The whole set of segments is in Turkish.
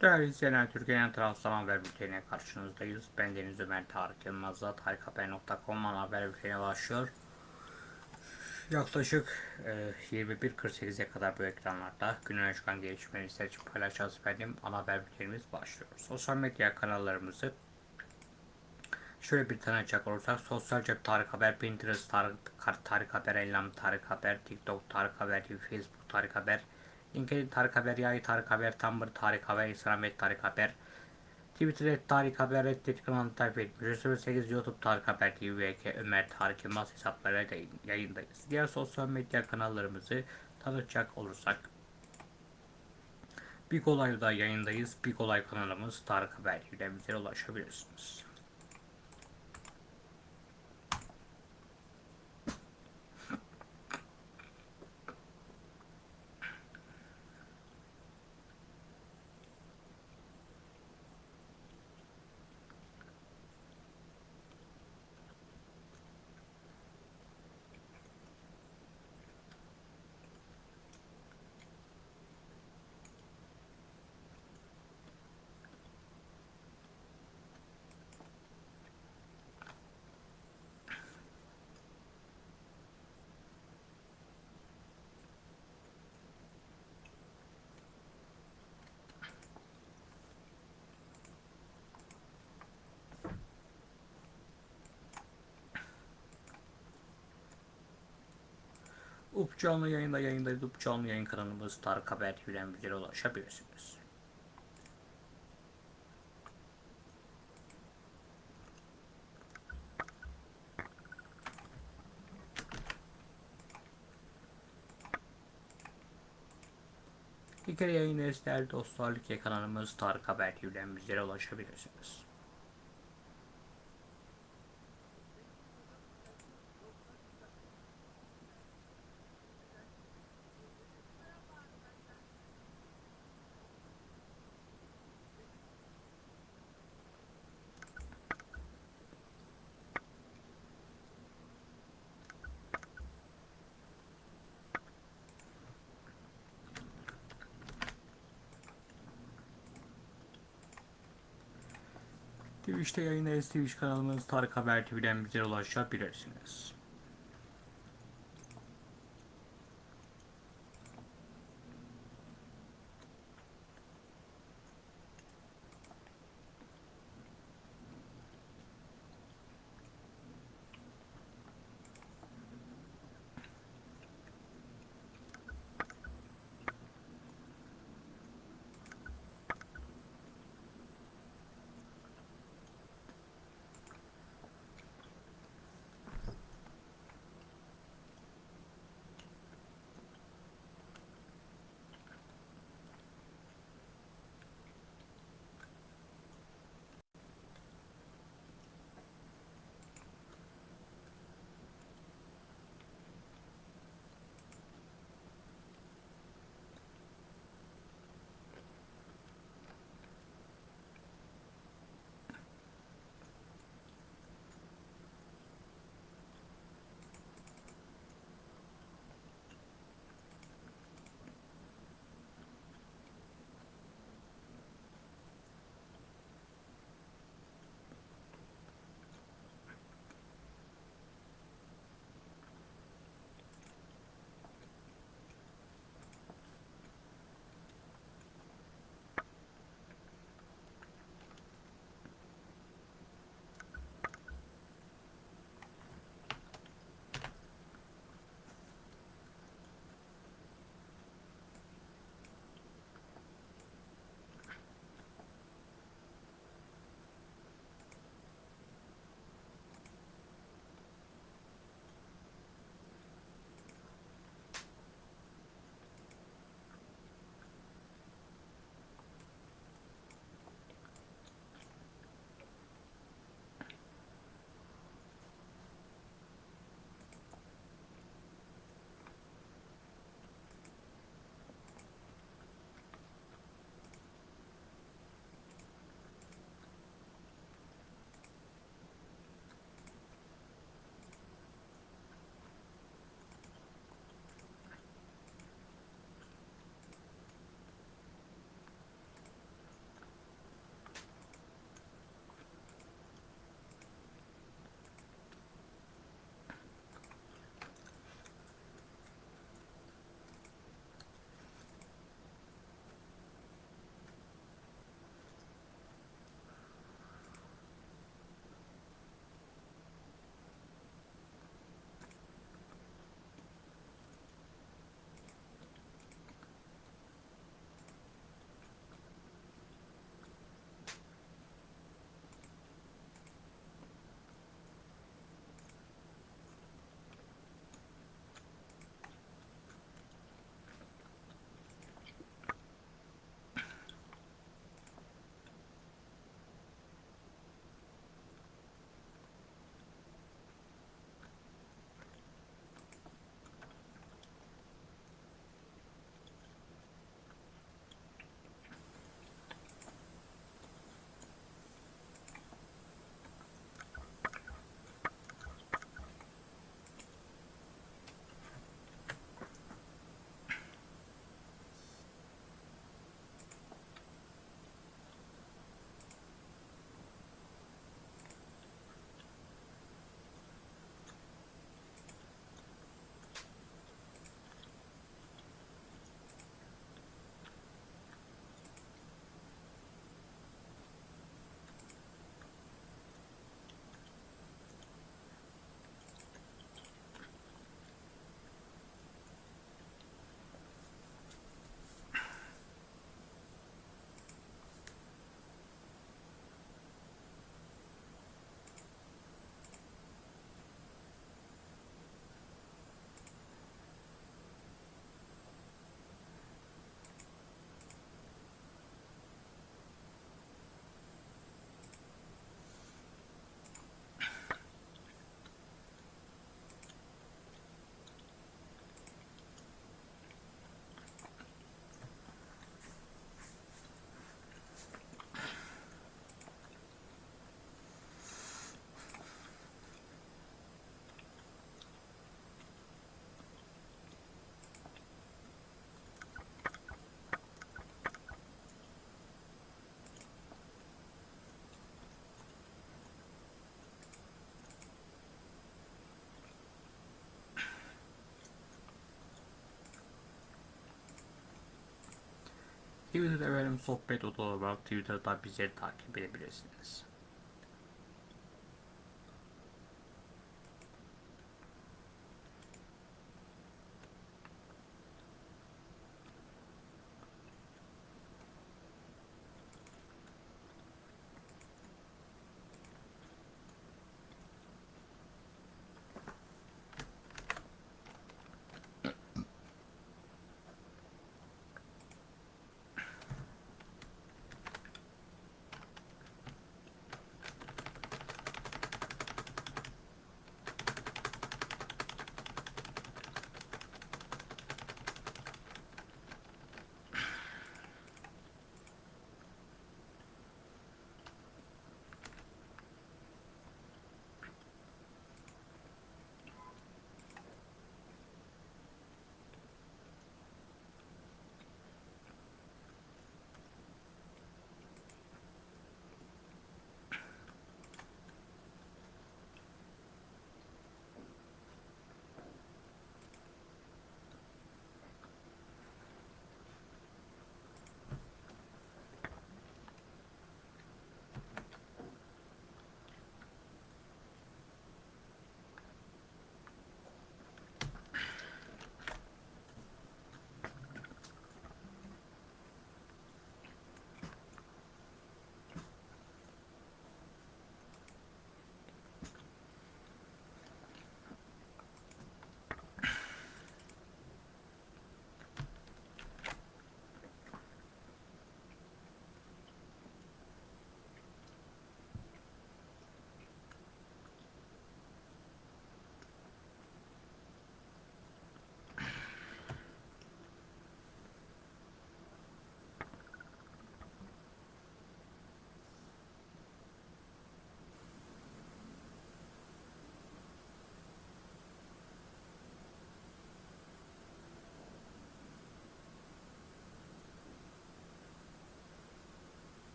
Değerli izleyenler, Türkiye'nin Trabzon Haber Bülteni'ne karşınızdayız. Ben Deniz Ömer Tarık Yılmaz'la tarikhaber.com ana haber bülteni başlıyor. Yaklaşık e, 21.48'e kadar bu ekranlarda günün çıkan gelişmeleri seçip paylaşacağız efendim. Ana haber bültenimiz başlıyor. Sosyal medya kanallarımızı şöyle bir tanıcak olursak Sosyal Cep Tarık Haber, Pinterest Tarık, Tarık Haber, Ellam Tarık Haber, TikTok Tarık Haber, Facebook Tarık Haber, LinkedIn Tarık Haber, Yay Tarık Haber, Tumblr Tarık Haber, Instagram et Tarık Haber, Twitter et Tarık Haber, Reddit kanalı takip etmiş. 8 YouTube Tarık Haber TV ve Ömer Tarık Yılmaz hesaplarıyla yayındayız. Diğer sosyal medya kanallarımızı tanıtacak olursak Big Olay'da yayındayız. Big Olay kanalımız Tarık Haber TV'den bize ulaşabilirsiniz. Up canlı yayında yayındayız. Up canlı yayın kanalımız Tarık Haber TV'den bize ulaşabilirsiniz. Kere yayındayız değerli dostlar. Like kanalımız Tarık Haber TV'den bizlere ulaşabilirsiniz. Twitch'te yayındayız. Twitch kanalımız Tarık Haber TV'den bize ulaşabilirsiniz. Twitter'da efendim sohbet odaları var. Twitter'da bizleri takip edebilirsiniz.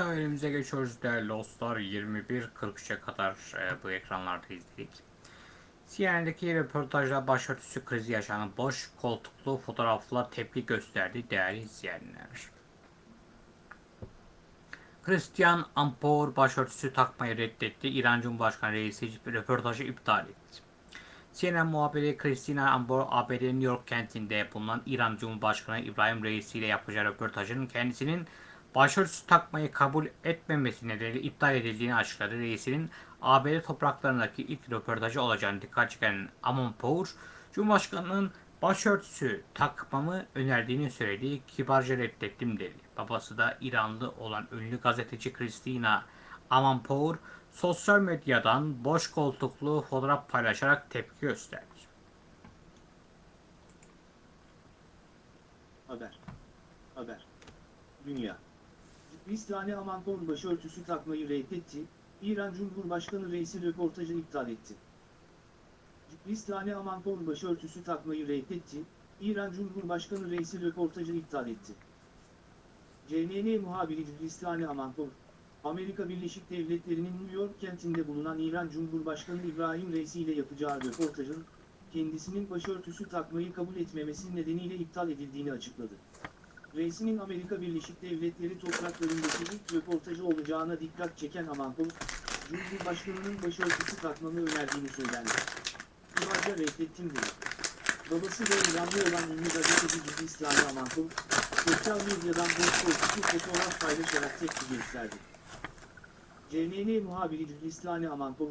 Haberimize geçiyoruz değerli dostlar. 21.43'e kadar e, bu ekranlarda izledik. CNN'deki röportajda başörtüsü krizi yaşanan boş koltuklu fotoğrafla tepki gösterdi değerli izleyenler. Christian Ampor başörtüsü takmayı reddetti. İran Cumhurbaşkanı reisi röportajı iptal etti. CNN muhabiri Christina Ampor, ABD'nin New York kentinde bulunan İran Cumhurbaşkanı İbrahim Reisi ile yapacağı röportajın kendisinin başörtüsü takmayı kabul etmemesi nedeniyle iptal edildiğini açıkladı. Reisinin ABD topraklarındaki ilk röportajı olacağını dikkat çeken Amanpour, Cumhurbaşkanı'nın başörtüsü takmamı önerdiğini söyledi. Kibarca reddettim dedi. Babası da İranlı olan ünlü gazeteci Christina Amanpour, sosyal medyadan boş koltuklu fotoğraf paylaşarak tepki gösterdi. Haber. Haber. Dünya. Kristiyane Amanpour başörtüsü takmayı reddetti, İran Cumhurbaşkanı reisi röportajı iptal etti. Kristiyane Amanpour başörtüsü takmayı reddetti, İran Cumhurbaşkanı reisi röportajı iptal etti. CNN muhabiri Kristiyane Amanpour, Amerika Birleşik Devletleri'nin New York kentinde bulunan İran Cumhurbaşkanı İbrahim Reisi ile yapacağı röportajın, kendisinin başörtüsü takmayı kabul etmemesi nedeniyle iptal edildiğini açıkladı. Reisinin Amerika Birleşik Devletleri topraklarındaki ilk röportajı olacağına dikkat çeken Amanpour, Cumhurbaşkanının başörtüsü takmamı önerdiğini söylendi. Kibarca reddettim dedi. Babası ve İranlı olan ünlü gazeteci Ciddi Amanpour, sosyal medyadan koltuklu fotoğraf paylaşarak tepki gösterdi. CNN muhabiri Cülislani Amanpour,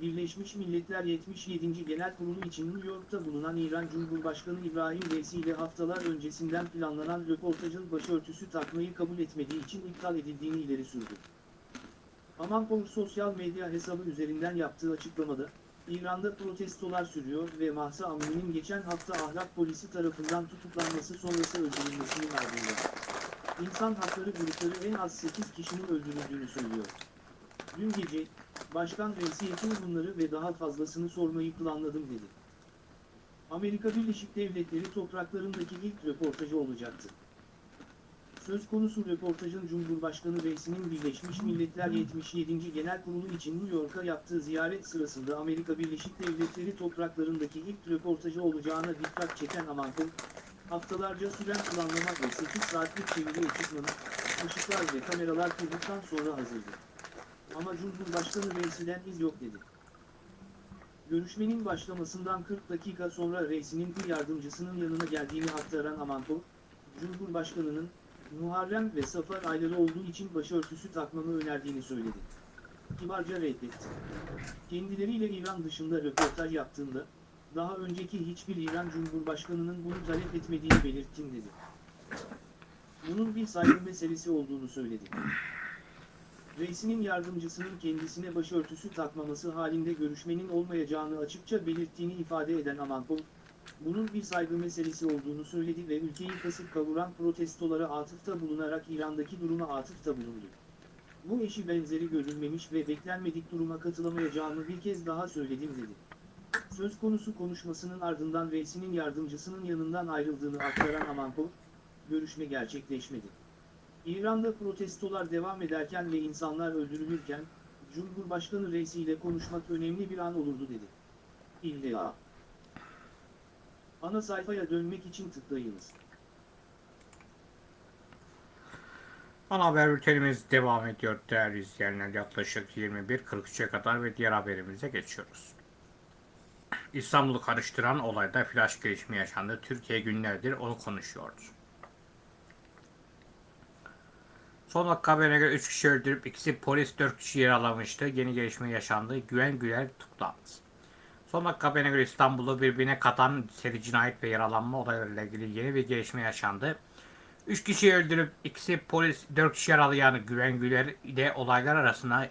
Birleşmiş Milletler 77. Genel Kurulu için New York'ta bulunan İran Cumhurbaşkanı İbrahim Reisi ile haftalar öncesinden planlanan röportajın başörtüsü takmayı kabul etmediği için iptal edildiğini ileri sürdü. Amanpour sosyal medya hesabı üzerinden yaptığı açıklamada, İran'da protestolar sürüyor ve Mahsa Amini'nin geçen hafta ahlak polisi tarafından tutuklanması sonrası öldürülmesinin ardından. İnsan hakları grupları en az 8 kişinin öldürüldüğünü söylüyor. Dün gece, Başkan Reisi'ye tüm bunları ve daha fazlasını sormayı planladım dedi. Amerika Birleşik Devletleri topraklarındaki ilk röportajı olacaktı. Söz konusu röportajın Cumhurbaşkanı Reisi'nin Birleşmiş Milletler 77. Genel Kurulu için New York'a yaptığı ziyaret sırasında Amerika Birleşik Devletleri topraklarındaki ilk röportajı olacağına dikkat çeken Amanpour, haftalarca süren planlamak ve 8 saatlik çeviri ekipmanı, ışıklar ve kameralar kurduktan sonra hazırdı. Ama Cumhurbaşkanı Reisi'den iz yok dedi. Görüşmenin başlamasından 40 dakika sonra reisinin bir yardımcısının yanına geldiğini aktaran Amanpour, Cumhurbaşkanının Muharrem ve Safar ayları olduğu için başörtüsü takmamı önerdiğini söyledi. Kibarca reddetti. Kendileriyle İran dışında röportaj yaptığında, daha önceki hiçbir İran Cumhurbaşkanının bunu talep etmediğini belirttim dedi. Bunun bir saygı meselesi olduğunu söyledi. Reisinin yardımcısının kendisine başörtüsü takmaması halinde görüşmenin olmayacağını açıkça belirttiğini ifade eden Amanpour, bunun bir saygı meselesi olduğunu söyledi ve ülkeyi kasıp kavuran protestolara atıfta bulunarak İran'daki duruma atıfta bulundu. Bu eşi benzeri görülmemiş ve beklenmedik duruma katılamayacağımı bir kez daha söyledim dedi. Söz konusu konuşmasının ardından reisinin yardımcısının yanından ayrıldığını aktaran Amanpour, görüşme gerçekleşmedi. İran'da protestolar devam ederken ve insanlar öldürülürken, Cumhurbaşkanı reisiyle konuşmak önemli bir an olurdu dedi. İlla. Ana sayfaya dönmek için tıklayınız. Ana haber bültenimiz devam ediyor değerli izleyenler. Yaklaşık 21.43'e kadar ve diğer haberimize geçiyoruz. İstanbul'u karıştıran olayda flash gelişme yaşandı. Türkiye günlerdir onu konuşuyordu. Son dakika haberine göre 3 kişi öldürüp ikisi polis 4 kişi yaralamıştı. Yeni gelişme yaşandı. Güven Güler tutuklandı. Son dakika haberine göre İstanbul'u birbirine katan seri cinayet ve yaralanma olaylarıyla ilgili yeni bir gelişme yaşandı. 3 kişiyi öldürüp ikisi polis 4 kişi yaralayan Güven Güler ile olaylar arasında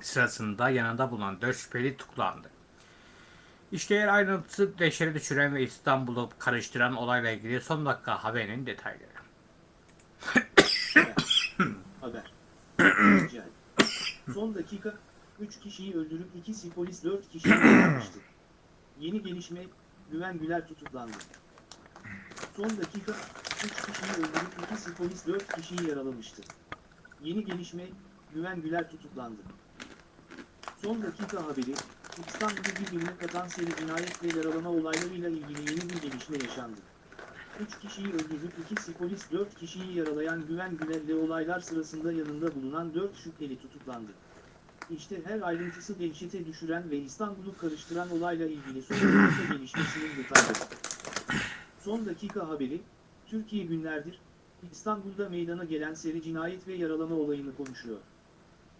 sırasında yanında bulunan 4 şüpheli tutuklandı. İşte yer ayrıntısı deşeri düşüren ve İstanbul'u karıştıran olayla ilgili son dakika haberinin detayları. Son dakika, 3 kişiyi öldürüp ikisi polis 4 kişiyi yaralamıştı. Yeni gelişme, Güven Güler tutuklandı. Son dakika, 3 kişiyi öldürüp ikisi polis 4 kişiyi yaralamıştı. Yeni gelişme, Güven Güler tutuklandı. Son dakika haberi, İstanbul'u birbirine katan seri cinayet ve yaralama olaylarıyla ilgili yeni bir gelişme yaşandı. 3 kişiyi öldürüp ikisi polis 4 kişiyi yaralayan Güven Güler'le olaylar sırasında yanında bulunan 4 şüpheli tutuklandı. İşte her ayrıntısı dehşete düşüren ve İstanbul'u karıştıran olayla ilgili son dakika gelişmesinin detayları. Son dakika haberi, Türkiye günlerdir, İstanbul'da meydana gelen seri cinayet ve yaralama olayını konuşuyor.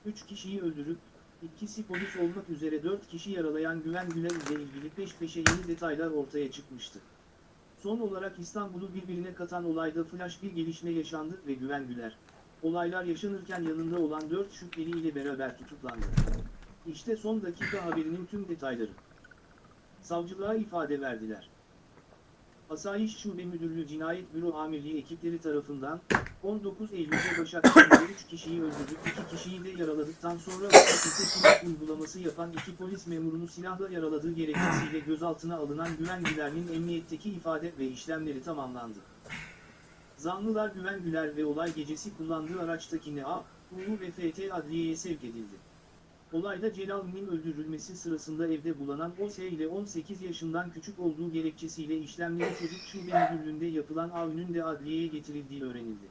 3 kişiyi öldürüp, ikisi polis olmak üzere 4 kişi yaralayan Güven Güler ile ilgili peş peşe yeni detaylar ortaya çıkmıştı. Son olarak İstanbul'u birbirine katan olayda flash bir gelişme yaşandı ve Güven Güler, olaylar yaşanırken yanında olan 4 şüpheli ile beraber tutuklandı. İşte son dakika haberinin tüm detayları. Savcılığa ifade verdiler. Asayiş Şube Müdürlüğü Cinayet Büro Amirliği ekipleri tarafından 19 Eylül'de Başakşehir'de 3 kişiyi öldürdük, 2 kişiyi de yaraladıktan sonra silah uygulaması yapan iki polis memurunu silahla yaraladığı gerekçesiyle gözaltına alınan Güven Güler'in emniyetteki ifade ve işlemleri tamamlandı. Zanlılar Güven Güler ve olay gecesi kullandığı araçtaki NA, UU ve FT adliyeye sevk edildi. Olayda Celal'in öldürülmesi sırasında evde bulunan OS ile 18 yaşından küçük olduğu gerekçesiyle işlemleri çocuk şube müdürlüğünde yapılan avünün de adliyeye getirildiği öğrenildi.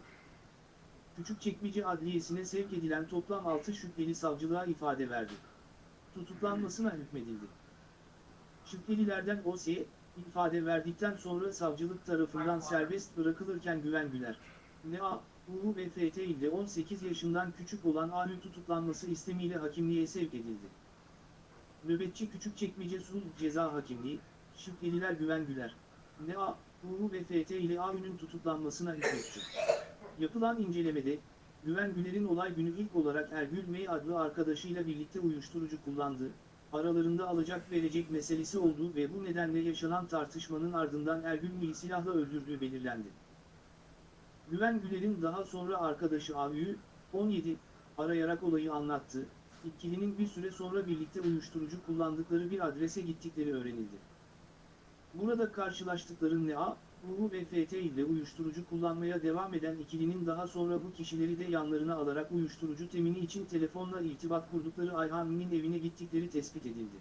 Küçükçekmece Adliyesi'ne sevk edilen toplam 6 şüpheli savcılığa ifade verdi. Tutuklanmasına hükmedildi. Şüphelilerden OS'ye ifade verdikten sonra savcılık tarafından serbest bırakılırken Güven Güler, NA, UU ve FT ile 18 yaşından küçük olan A'nın tutuklanması istemiyle hakimliğe sevk edildi. Nöbetçi Küçükçekmece Sulh Ceza Hakimliği, şüpheliler Güven Güler, NA, UU ve ile A'nın tutuklanmasına hükmetti. Yapılan incelemede, Güven Güler'in olay günü ilk olarak Ergül May adlı arkadaşıyla birlikte uyuşturucu kullandığı, aralarında alacak verecek meselesi olduğu ve bu nedenle yaşanan tartışmanın ardından Ergül May'i silahla öldürdüğü belirlendi. Güven Güler'in daha sonra arkadaşı Avü'yü, 17, arayarak olayı anlattı, ikilinin bir süre sonra birlikte uyuşturucu kullandıkları bir adrese gittikleri öğrenildi. Burada karşılaştıkları NA, UU ve FT ile uyuşturucu kullanmaya devam eden ikilinin daha sonra bu kişileri de yanlarına alarak uyuşturucu temini için telefonla irtibat kurdukları Ayhan'ın evine gittikleri tespit edildi.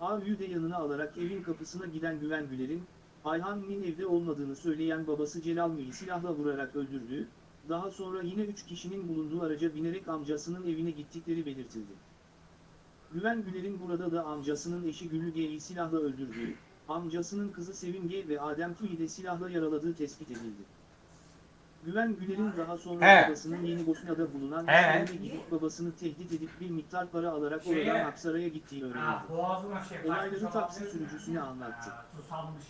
AÜ'yü de yanına alarak evin kapısına giden Güven Güler'in, Ayhan'ın evde olmadığını söyleyen babası Celal Mey'i silahla vurarak öldürdüğü, daha sonra yine 3 kişinin bulunduğu araca binerek amcasının evine gittikleri belirtildi. Güven Güler'in burada da amcasının eşi Güllü G'yi silahla öldürdüğü, amcasının kızı Sevim G ve Adem Tüy'i de silahla yaraladığı tespit edildi. Güven Güler'in daha sonra He. babasının Yeni Bosna'da bulunan He. evine gidip babasını tehdit edip bir miktar para alarak Şeye. oradan Aksaray'a gittiği öğrenildi. Şey Olayları taksi sürücüsüne anlattı.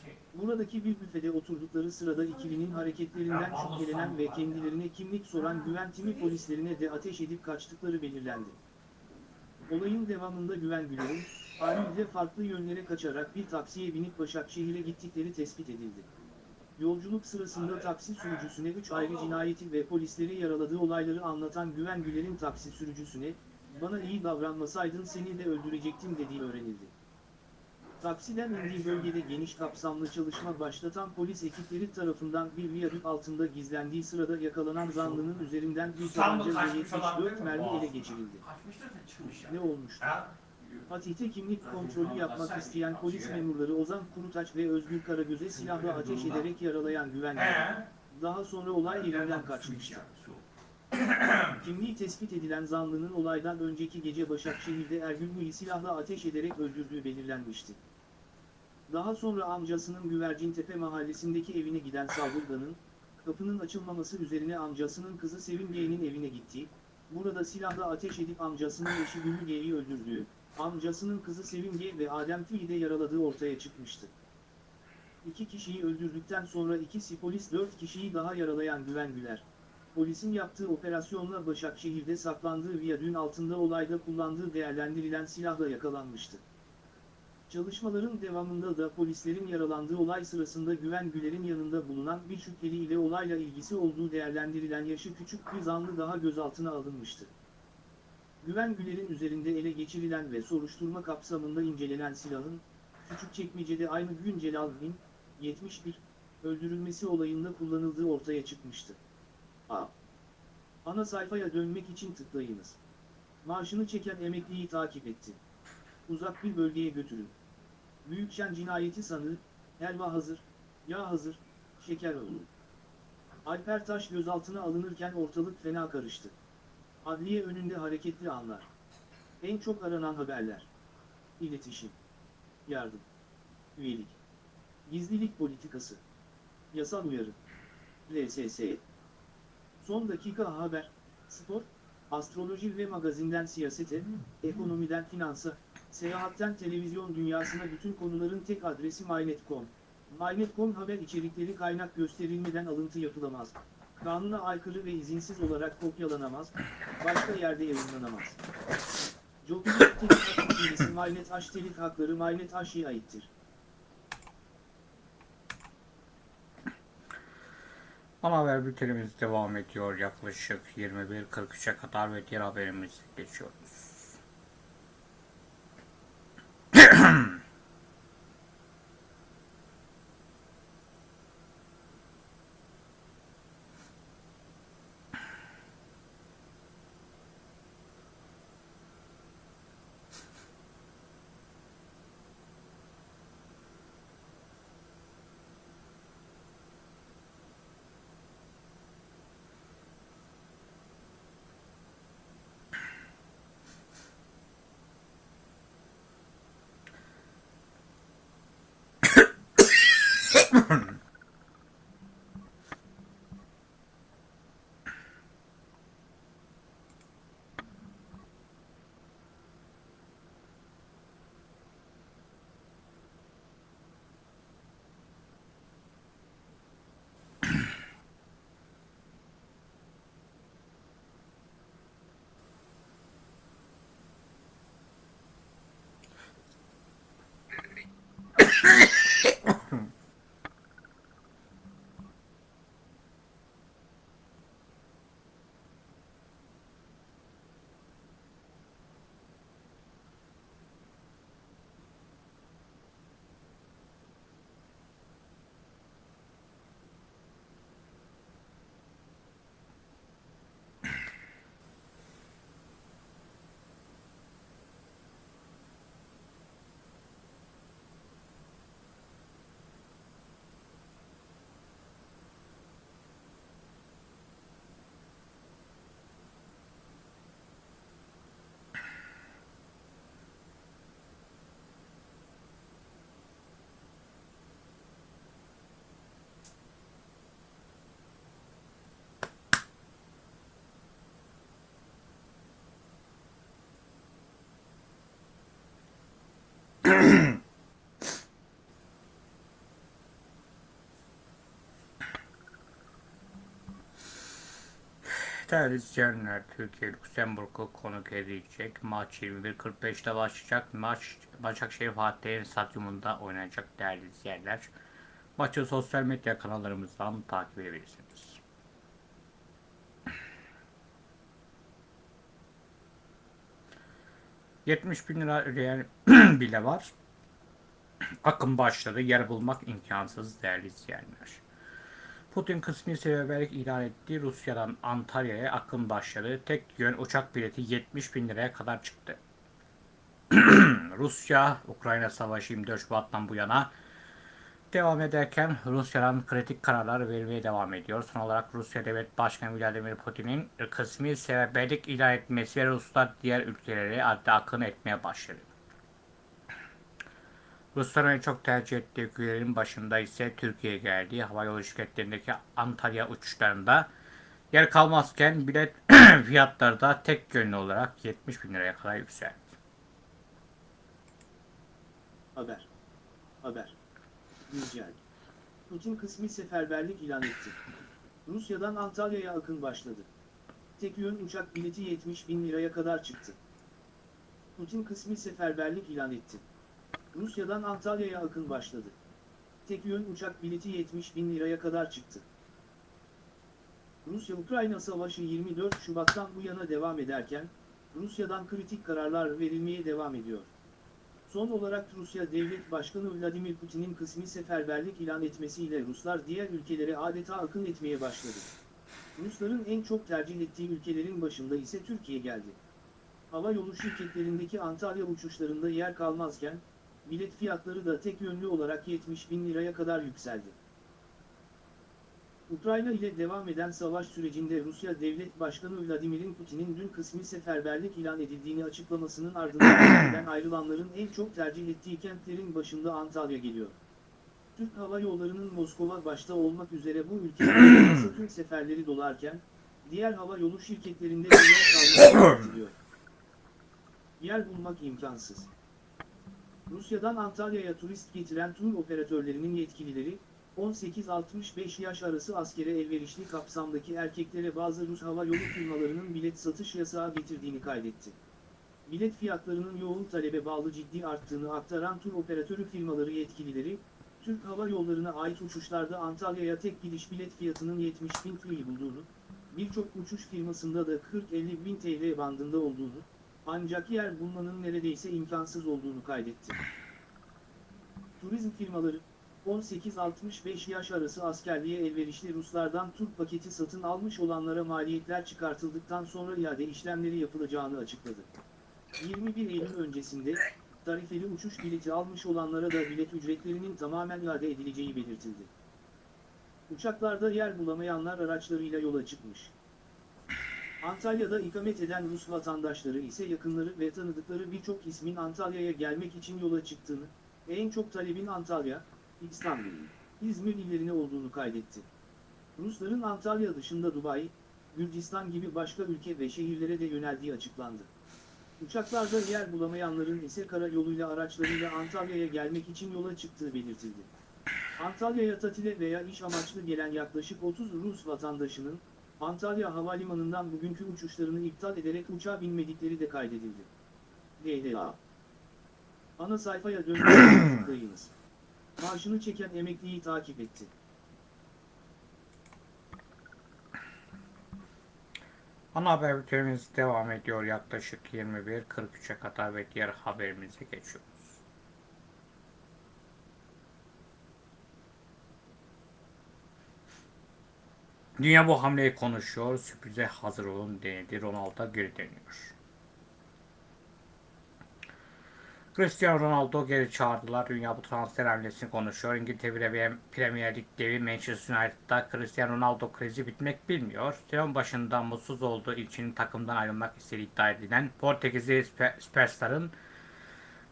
Şey. Buradaki bir büfede oturdukları sırada ikilinin hareketlerinden şüphelenen ve kendilerine kimlik soran güven timi polislerine de ateş edip kaçtıkları belirlendi. Olayın devamında Güven Güler'in, Armil'de farklı yönlere kaçarak bir taksiye binip Başakşehir'e gittikleri tespit edildi. Yolculuk sırasında taksi sürücüsüne 3 ayrı cinayeti ve polisleri yaraladığı olayları anlatan Güven Güler'in taksi sürücüsüne, bana iyi davranmasaydın seni de öldürecektim dediği öğrenildi. Taksiden indiği bölgede geniş kapsamlı çalışma başlatan polis ekipleri tarafından bir viyadük altında gizlendiği sırada yakalanan zanlının üzerinden bir tabanca ve kaçmış olabilir 74 mi? mermi ele geçirildi. Ne olmuştu? Fatih'te kimlik kontrolü yapmak isteyen polis memurları Ozan Kurutaç ve Özgür Karagöz'e silahla ateş ederek yaralayan güvenli. He. Daha sonra olay yerinden kaçmıştı. Kimliği tespit edilen zanlının olaydan önceki gece Başakşehir'de Ergün silahla ateş ederek öldürdüğü belirlenmişti. Daha sonra amcasının Güvercintepe mahallesindeki evine giden saldırganın, kapının açılmaması üzerine amcasının kızı Sevim G'nin evine gittiği, burada silahla ateş edip amcasının eşi Güllü G'yi öldürdüğü, amcasının kızı Sevim G ve Adem Tüy'i de yaraladığı ortaya çıkmıştı. İki kişiyi öldürdükten sonra ikisi polis dört kişiyi daha yaralayan Güven Güler, polisin yaptığı operasyonla Başakşehir'de saklandığı viyadüğün altında olayda kullandığı değerlendirilen silahla yakalanmıştı. Çalışmaların devamında da polislerin yaralandığı olay sırasında Güven Güler'in yanında bulunan bir şüpheli ile olayla ilgisi olduğu değerlendirilen yaşı küçük bir zanlı daha gözaltına alınmıştı. Güven Güler'in üzerinde ele geçirilen ve soruşturma kapsamında incelenen silahın, Küçükçekmece'de aynı gün Celal'in, 71, öldürülmesi olayında kullanıldığı ortaya çıkmıştı. A. Ana sayfaya dönmek için tıklayınız. Marşını çeken emekliyi takip etti. Uzak bir bölgeye götürün. Büyükşen cinayeti sanığı, helva hazır, yağ hazır, şeker oldu. Alper Taş gözaltına alınırken ortalık fena karıştı. Adliye önünde hareketli anlar. En çok aranan haberler. İletişim. Yardım. Üyelik. Gizlilik politikası. Yasal uyarı. LSS. Son dakika haber, spor, astroloji ve magazinden siyasete, ekonomiden finansa, seyahatten televizyon dünyasına bütün konuların tek adresi MyNet.com. MyNet.com haber içerikleri kaynak gösterilmeden alıntı yapılamaz. Kanuna aykırı ve izinsiz olarak kopyalanamaz, başka yerde yayınlanamaz. Hak ilgisi MyNet H telik hakları MyNet H'ye aittir. Ana haber bültenimiz devam ediyor. Yaklaşık 21.43'e kadar ve diğer haberimize geçiyoruz. Değerli izleyenler, Türkiye Lüksemburg'u konuk edecek. Maç 21.45'te başlayacak. Maç Başakşehir Fatih Stadyumunda oynanacak değerli izleyenler. Maçı sosyal medya kanallarımızdan takip edebilirsiniz. ...70 bin lira ödeyen bile var. Akım başladı. Yer bulmak imkansız değerli izleyenler. Putin kısmi seferberlik ilan etti. Rusya'dan Antalya'ya akım başladı. Tek yön uçak bileti 70 bin liraya kadar çıktı. Rusya, Ukrayna savaşı 24 Şubat'tan bu yana devam ederken Rusya'dan kritik kararlar verilmeye devam ediyor. Son olarak Rusya Devlet Başkanı Vladimir Putin'in kısmi seferberlik ilan etmesi ve Ruslar diğer ülkelere adeta akın etmeye başladı. Rusların çok tercih ettiği ülkelerin başında ise Türkiye geldi. Havayolu şirketlerindeki Antalya uçuşlarında yer kalmazken bilet fiyatları da tek yönlü olarak 70 bin liraya kadar yükseldi. Haber. Haber. Güncel. Putin kısmi seferberlik ilan etti. Rusya'dan Antalya'ya akın başladı. Tek yön uçak bileti 70 bin liraya kadar çıktı. Putin kısmi seferberlik ilan etti. Rusya'dan Antalya'ya akın başladı. Tek yön uçak bileti 70 bin liraya kadar çıktı. Rusya-Ukrayna savaşı 24 Şubat'tan bu yana devam ederken, Rusya'dan kritik kararlar verilmeye devam ediyor. Son olarak Rusya Devlet Başkanı Vladimir Putin'in kısmi seferberlik ilan etmesiyle Ruslar diğer ülkelere adeta akın etmeye başladı. Rusların en çok tercih ettiği ülkelerin başında ise Türkiye geldi. Hava yolu şirketlerindeki Antalya uçuşlarında yer kalmazken, bilet fiyatları da tek yönlü olarak 70 bin liraya kadar yükseldi. Ukrayna ile devam eden savaş sürecinde Rusya Devlet Başkanı Vladimir Putin'in dün kısmi seferberlik ilan edildiğini açıklamasının ardından ayrılanların en çok tercih ettiği kentlerin başında Antalya geliyor. Türk Hava Yolları'nın Moskova başta olmak üzere bu ülkelerde tüm seferleri dolarken, diğer hava yolu şirketlerinde de yer kalması. Yer bulmak imkansız. Rusya'dan Antalya'ya turist getiren tur operatörlerinin yetkilileri, 18-65 yaş arası askere elverişli kapsamdaki erkeklere bazı Rus hava yolu firmalarının bilet satış yasağı getirdiğini kaydetti. Bilet fiyatlarının yoğun talebe bağlı ciddi arttığını aktaran tur operatörü firmaları yetkilileri, Türk Hava Yolları'na ait uçuşlarda Antalya'ya tek gidiş bilet fiyatının 70 bin TL'yi bulduğunu, birçok uçuş firmasında da 40-50 bin TL bandında olduğunu, ancak yer bulmanın neredeyse imkansız olduğunu kaydetti. Turizm firmaları, 18-65 yaş arası askerliğe elverişli Ruslardan tur paketi satın almış olanlara maliyetler çıkartıldıktan sonra iade işlemleri yapılacağını açıkladı. 21 Eylül öncesinde, tarifeli uçuş bileti almış olanlara da bilet ücretlerinin tamamen iade edileceği belirtildi. Uçaklarda yer bulamayanlar araçlarıyla yola çıkmış. Antalya'da ikamet eden Rus vatandaşları ise yakınları ve tanıdıkları birçok ismin Antalya'ya gelmek için yola çıktığını, en çok talebin Antalya, İstanbul, İzmir illerine olduğunu kaydetti. Rusların Antalya dışında Dubai, Gürcistan gibi başka ülke ve şehirlere de yöneldiği açıklandı. Uçaklarda yer bulamayanların ise karayoluyla araçlarıyla Antalya'ya gelmek için yola çıktığı belirtildi. Antalya'ya tatile veya iş amaçlı gelen yaklaşık 30 Rus vatandaşının, Antalya Havalimanı'ndan bugünkü uçuşlarını iptal ederek uçağa binmedikleri de kaydedildi. DLA Ana sayfaya dönmeyi tıklayınız. Maaşını çeken emekliyi takip etti. Ana haber bültenimiz devam ediyor yaklaşık 21.43'e kadar ve diğer haberimize geçiyoruz. Dünya bu hamleyi konuşuyor. Sürprize hazır olun denildi. Ronaldo geri dönüyor. Cristiano Ronaldo geri çağırdılar. Dünya bu transfer hamlesini konuşuyor. İngiltere Premier Lig devi Manchester United'da Cristiano Ronaldo krizi bitmek bilmiyor. Sezon başında mutsuz olduğu için takımdan ayrılmak istediği iddia edilen Portekizli süperstarın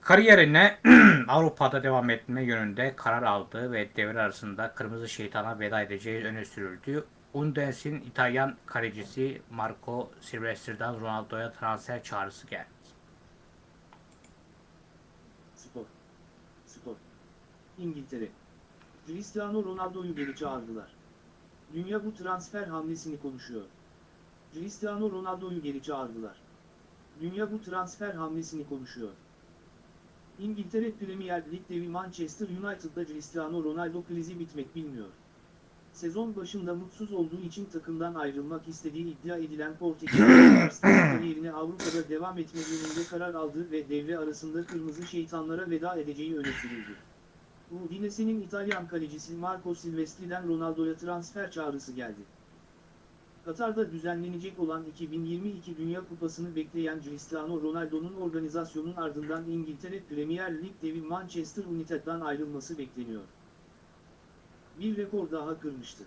kariyerine Avrupa'da devam etme yönünde karar aldığı ve devre arasında Kırmızı Şeytan'a veda edeceği öne sürüldü. Undinesi'nin İtalyan kalecisi Marco Silvestri'den Ronaldo'ya transfer çağrısı geldi. Spor. Spor. İngiltere. Cristiano Ronaldo'yu geri çağırdılar. Dünya bu transfer hamlesini konuşuyor. Cristiano Ronaldo'yu geri çağırdılar. Dünya bu transfer hamlesini konuşuyor. İngiltere Premier Lig devi Manchester United'da Cristiano Ronaldo krizi bitmek bilmiyor. Sezon başında mutsuz olduğu için takımdan ayrılmak istediği iddia edilen Portekizli kariyerine Avrupa'da devam etme yönünde karar aldı ve devre arasında Kırmızı Şeytanlara veda edeceği öne sürüldü. Udinese'nin İtalyan kalecisi Marco Silvestri'den Ronaldo'ya transfer çağrısı geldi. Katar'da düzenlenecek olan 2022 Dünya Kupası'nı bekleyen Cristiano Ronaldo'nun organizasyonun ardından İngiltere Premier Lig devi Manchester United'dan ayrılması bekleniyor bir rekor daha kırmıştı.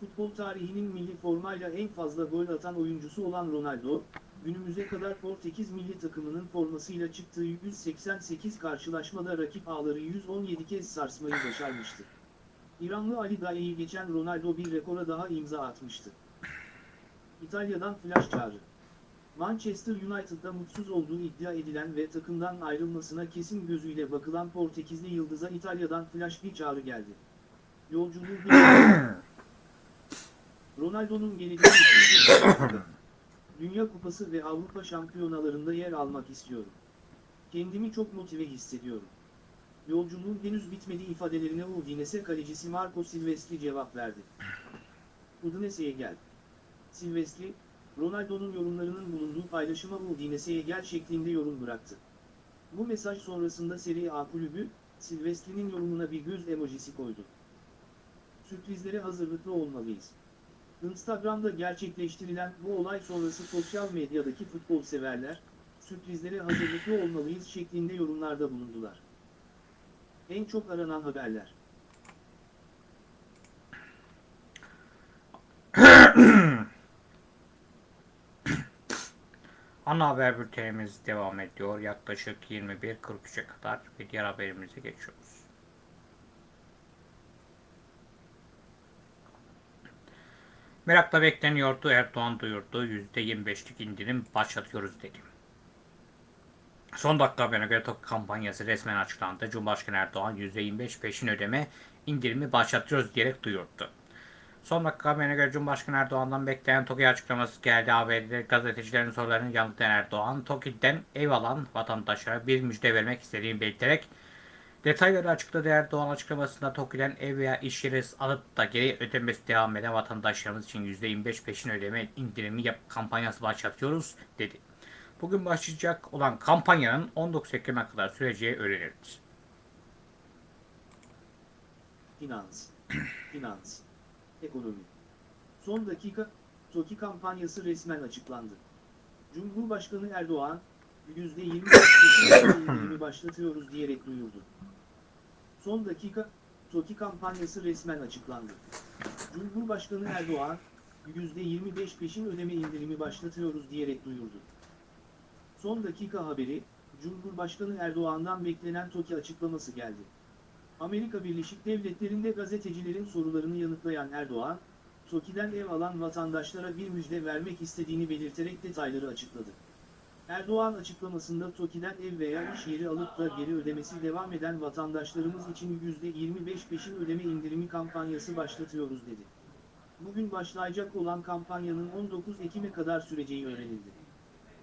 Futbol tarihinin milli formayla en fazla gol atan oyuncusu olan Ronaldo, günümüze kadar Portekiz milli takımının formasıyla çıktığı 188 karşılaşmada rakip ağları 117 kez sarsmayı başarmıştı. İranlı Ali Daei'yi geçen Ronaldo bir rekora daha imza atmıştı. İtalya'dan flash çağrı. Manchester United'da mutsuz olduğu iddia edilen ve takımdan ayrılmasına kesin gözüyle bakılan Portekizli Yıldız'a İtalya'dan flash bir çağrı geldi. Yolculuğu. Ronaldo'nun geleceği Dünya Kupası ve Avrupa Şampiyonalarında yer almak istiyorum. Kendimi çok motive hissediyorum. Yolculuğun henüz bitmedi ifadelerine Udinese kalecisi Marco Silvestri cevap verdi. Udinese'ye gel. Silvestri, Ronaldo'nun yorumlarının bulunduğu paylaşıma Udinese'ye gel şeklinde yorum bıraktı. Bu mesaj sonrasında Serie A kulübü, Silvestri'nin yorumuna bir göz emojisi koydu. Sürprizlere hazırlıklı olmalıyız. Instagram'da gerçekleştirilen bu olay sonrası sosyal medyadaki futbol severler, sürprizlere hazırlıklı olmalıyız şeklinde yorumlarda bulundular. En çok aranan haberler. Ana haber bültenimiz devam ediyor. Yaklaşık 21.43'e kadar ve diğer haberimize geçiyoruz. Merakla bekleniyordu. Erdoğan duyurdu. %25'lik indirim başlatıyoruz dedi. Son dakika haberine göre TOK kampanyası resmen açıklandı. Cumhurbaşkanı Erdoğan %25 peşin ödeme indirimi başlatıyoruz diyerek duyurdu. Son dakika haberine göre Cumhurbaşkanı Erdoğan'dan beklenen TOKİ açıklaması geldi. ABD'de gazetecilerin sorularını yanıtlayan Erdoğan, TOKİ'den ev alan vatandaşlara bir müjde vermek istediğini belirterek detayları açıkladı. Erdoğan açıklamasında TOKİ'den ev veya iş yeri alıp da geri ödemesi devam eden vatandaşlarımız için %25 peşin ödeme indirimi yap kampanyası başlatıyoruz dedi. Bugün başlayacak olan kampanyanın 19 Ekim'e kadar süreceği öğrenildi. Finans, finans, ekonomi. Son dakika, TOKİ kampanyası resmen açıklandı. Cumhurbaşkanı Erdoğan, %20 kesin indirimi başlatıyoruz diyerek duyurdu. Son dakika, TOKİ kampanyası resmen açıklandı. Cumhurbaşkanı Erdoğan, %25 peşin ödeme indirimi başlatıyoruz diyerek duyurdu. Son dakika haberi, Cumhurbaşkanı Erdoğan'dan beklenen TOKİ açıklaması geldi. Amerika Birleşik Devletleri'nde gazetecilerin sorularını yanıtlayan Erdoğan, TOKİ'den ev alan vatandaşlara bir müjde vermek istediğini belirterek detayları açıkladı. Erdoğan açıklamasında TOKİ'den ev veya iş yeri alıp da geri ödemesi devam eden vatandaşlarımız için %25 peşin ödeme indirimi kampanyası başlatıyoruz dedi. Bugün başlayacak olan kampanyanın 19 Ekim'e kadar süreceği öğrenildi.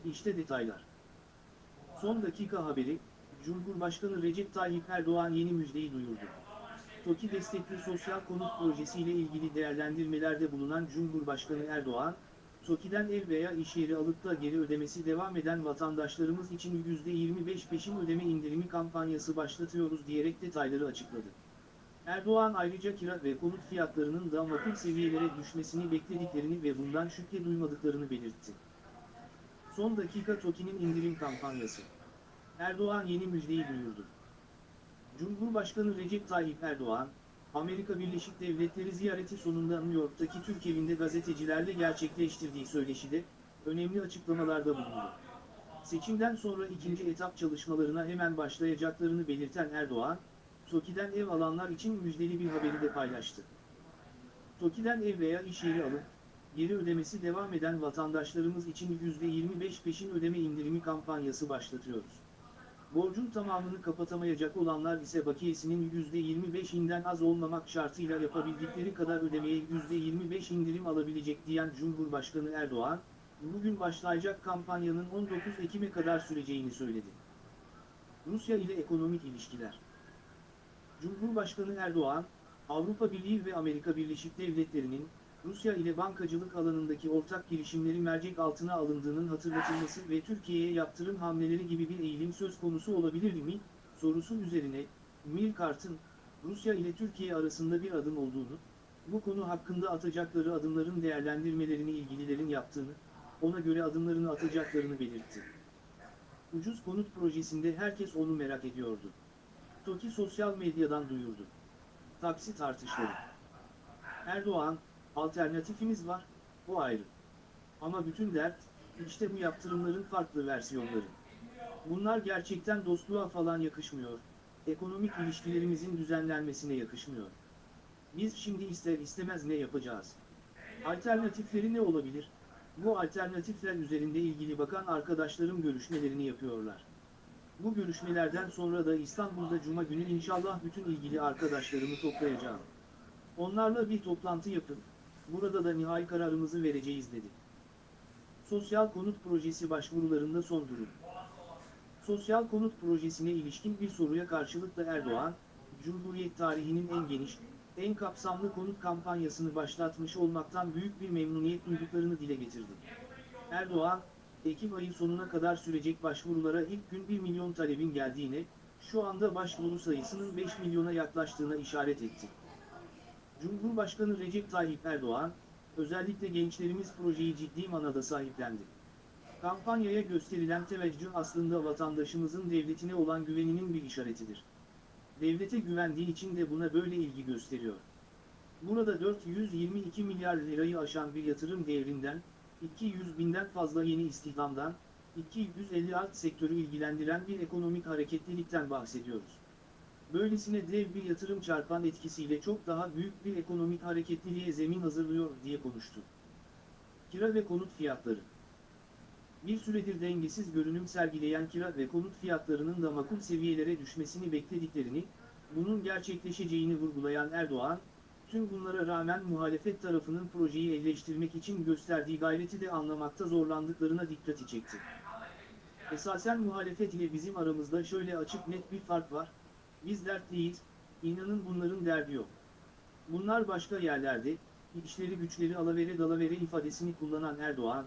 İşte detaylar. Son dakika haberi, Cumhurbaşkanı Recep Tayyip Erdoğan yeni müjdeyi duyurdu. TOKİ destekli sosyal konut projesiyle ilgili değerlendirmelerde bulunan Cumhurbaşkanı Erdoğan, TOKİ'den ev veya iş yeri alıp da geri ödemesi devam eden vatandaşlarımız için %25 peşin ödeme indirimi kampanyası başlatıyoruz diyerek detayları açıkladı. Erdoğan ayrıca kira ve konut fiyatlarının da makul seviyelere düşmesini beklediklerini ve bundan şüphe duymadıklarını belirtti. Son dakika TOKİ'nin indirim kampanyası. Erdoğan yeni müjdeyi duyurdu. Cumhurbaşkanı Recep Tayyip Erdoğan, Amerika Birleşik Devletleri ziyareti sonunda New York'taki Türk evinde gazetecilerle gerçekleştirdiği söyleşide, önemli açıklamalarda bulundu. Seçimden sonra ikinci etap çalışmalarına hemen başlayacaklarını belirten Erdoğan, TOKİ'den ev alanlar için müjdeli bir haberi de paylaştı. TOKİ'den ev veya iş yeri alıp, geri ödemesi devam eden vatandaşlarımız için %25 peşin ödeme indirimi kampanyası başlatıyoruz. Borcun tamamını kapatamayacak olanlar ise bakiyesinin %25'inden az olmamak şartıyla yapabildikleri kadar ödemeye %25 indirim alabilecek diyen Cumhurbaşkanı Erdoğan, bugün başlayacak kampanyanın 19 Ekim'e kadar süreceğini söyledi. Rusya ile ekonomik ilişkiler Cumhurbaşkanı Erdoğan, Avrupa Birliği ve Amerika Birleşik Devletleri'nin, Rusya ile bankacılık alanındaki ortak girişimleri mercek altına alındığının hatırlatılması ve Türkiye'ye yaptırım hamleleri gibi bir eğilim söz konusu olabilir mi, sorusu üzerine, Milkart'ın, Rusya ile Türkiye arasında bir adım olduğunu, bu konu hakkında atacakları adımların değerlendirmelerini ilgililerin yaptığını, ona göre adımlarını atacaklarını belirtti. Ucuz konut projesinde herkes onu merak ediyordu. TOKİ sosyal medyadan duyurdu. Taksi tartışları. Erdoğan, alternatifimiz var, o ayrı. Ama bütün dert, işte bu yaptırımların farklı versiyonları. Bunlar gerçekten dostluğa falan yakışmıyor, ekonomik ilişkilerimizin düzenlenmesine yakışmıyor. Biz şimdi ister istemez ne yapacağız? Alternatifleri ne olabilir? Bu alternatifler üzerinde ilgili bakan arkadaşlarım görüşmelerini yapıyorlar. Bu görüşmelerden sonra da İstanbul'da Cuma günü inşallah bütün ilgili arkadaşlarımı toplayacağım. Onlarla bir toplantı yapıp, burada da nihai kararımızı vereceğiz dedi. Sosyal konut projesi başvurularında son durum. Sosyal konut projesine ilişkin bir soruya karşılık da Erdoğan, Cumhuriyet tarihinin en geniş, en kapsamlı konut kampanyasını başlatmış olmaktan büyük bir memnuniyet duyduklarını dile getirdi. Erdoğan, Ekim ayı sonuna kadar sürecek başvurulara ilk gün 1 milyon talebin geldiğine, şu anda başvuru sayısının 5 milyona yaklaştığına işaret etti. Cumhurbaşkanı Recep Tayyip Erdoğan, özellikle gençlerimiz projeyi ciddi manada sahiplendi. Kampanyaya gösterilen teveccüh aslında vatandaşımızın devletine olan güveninin bir işaretidir. Devlete güvendiği için de buna böyle ilgi gösteriyor. Burada 422 milyar lirayı aşan bir yatırım değerinden, 200 binden fazla yeni istihdamdan, 250 alt sektörü ilgilendiren bir ekonomik hareketlilikten bahsediyoruz. Böylesine dev bir yatırım çarpan etkisiyle çok daha büyük bir ekonomik hareketliliğe zemin hazırlıyor diye konuştu. Kira ve konut fiyatları Bir süredir dengesiz görünüm sergileyen kira ve konut fiyatlarının da makul seviyelere düşmesini beklediklerini, bunun gerçekleşeceğini vurgulayan Erdoğan, tüm bunlara rağmen muhalefet tarafının projeyi eleştirmek için gösterdiği gayreti de anlamakta zorlandıklarına dikkati çekti. Esasen muhalefet ile bizim aramızda şöyle açık net bir fark var, biz dertliyiz, inanın bunların derdi yok. Bunlar başka yerlerde, işleri güçleri alavere dalavere ifadesini kullanan Erdoğan,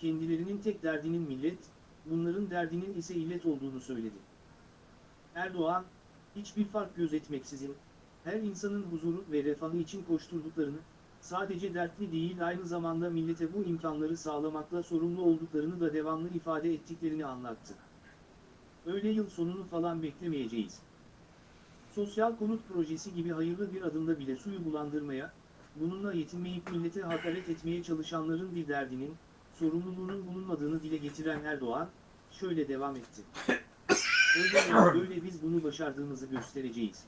kendilerinin tek derdinin millet, bunların derdinin ise illet olduğunu söyledi. Erdoğan, hiçbir fark gözetmeksizin, her insanın huzuru ve refahı için koşturduklarını, sadece dertli değil aynı zamanda millete bu imkanları sağlamakla sorumlu olduklarını da devamlı ifade ettiklerini anlattı. Öyle yıl sonunu falan beklemeyeceğiz. Sosyal konut projesi gibi hayırlı bir adımda bile suyu bulandırmaya, bununla yetinmeyip millete hakaret etmeye çalışanların bir derdinin, sorumluluğunun bulunmadığını dile getiren Erdoğan, şöyle devam etti. Öyle böyle biz bunu başardığımızı göstereceğiz.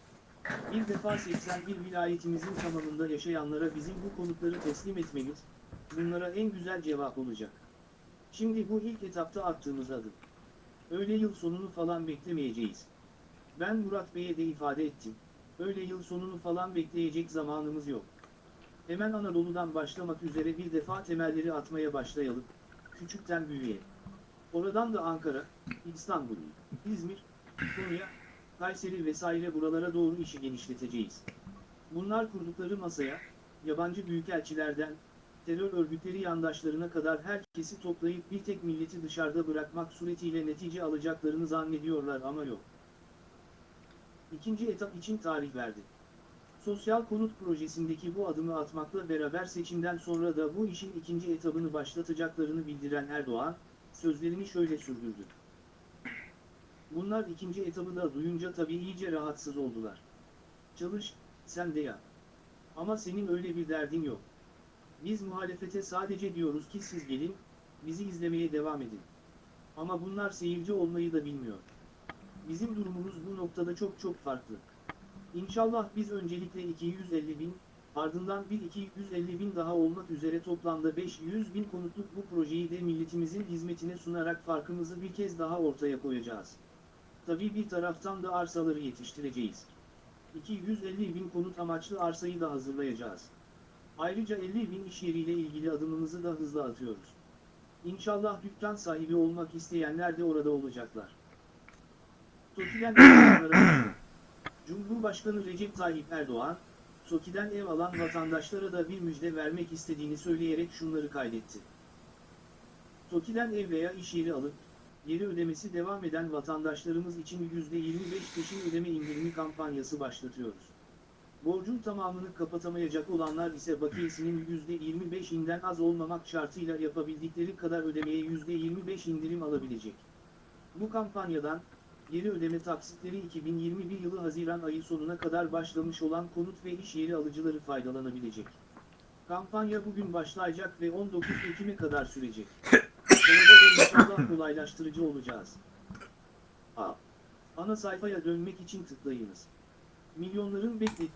Bir defa 81 vilayetimizin tamamında yaşayanlara bizim bu konutları teslim etmemiz, bunlara en güzel cevap olacak. Şimdi bu ilk etapta attığımız adım. Öyle yıl sonunu falan beklemeyeceğiz. Ben Murat Bey'e de ifade ettim. Öyle yıl sonunu falan bekleyecek zamanımız yok. Hemen Anadolu'dan başlamak üzere bir defa temelleri atmaya başlayalım. Küçükten büyüğe. Oradan da Ankara, İstanbul, İzmir, Konya, Kayseri vesaire buralara doğru işi genişleteceğiz. Bunlar kurdukları masaya, yabancı büyükelçilerden, terör örgütleri yandaşlarına kadar herkesi toplayıp bir tek milleti dışarıda bırakmak suretiyle netice alacaklarını zannediyorlar ama yok. İkinci etap için tarih verdi. Sosyal konut projesindeki bu adımı atmakla beraber seçimden sonra da bu işin ikinci etabını başlatacaklarını bildiren Erdoğan, sözlerini şöyle sürdürdü. Bunlar ikinci etabı da duyunca tabii iyice rahatsız oldular. Çalış, sen de yap. Ama senin öyle bir derdin yok. Biz muhalefete sadece diyoruz ki siz gelin, bizi izlemeye devam edin. Ama bunlar seyirci olmayı da bilmiyor. Bizim durumumuz bu noktada çok çok farklı. İnşallah biz öncelikle 250 bin, ardından bir 250 bin daha olmak üzere toplamda 500 bin konutluk bu projeyi de milletimizin hizmetine sunarak farkımızı bir kez daha ortaya koyacağız. Tabii bir taraftan da arsaları yetiştireceğiz. 250 bin konut amaçlı arsayı da hazırlayacağız. Ayrıca 50 bin iş yeriyle ilgili adımımızı da hızla atıyoruz. İnşallah dükkan sahibi olmak isteyenler de orada olacaklar. TOKİ'den Cumhurbaşkanı Recep Tayyip Erdoğan, TOKİ'den ev alan vatandaşlara da bir müjde vermek istediğini söyleyerek şunları kaydetti. TOKİ'den ev veya iş yeri alıp, geri ödemesi devam eden vatandaşlarımız için %25 peşin ödeme indirimi kampanyası başlatıyoruz. Borcun tamamını kapatamayacak olanlar ise bakiyesinin %25'inden az olmamak şartıyla yapabildikleri kadar ödemeye %25 indirim alabilecek. Bu kampanyadan, geri ödeme taksitleri 2021 yılı Haziran ayı sonuna kadar başlamış olan konut ve iş yeri alıcıları faydalanabilecek. Kampanya bugün başlayacak ve 19 Ekim'e kadar sürecek. Sonunda da inşallah kolaylaştırıcı olacağız. A. Ana sayfaya dönmek için tıklayınız. Milyonların beklediği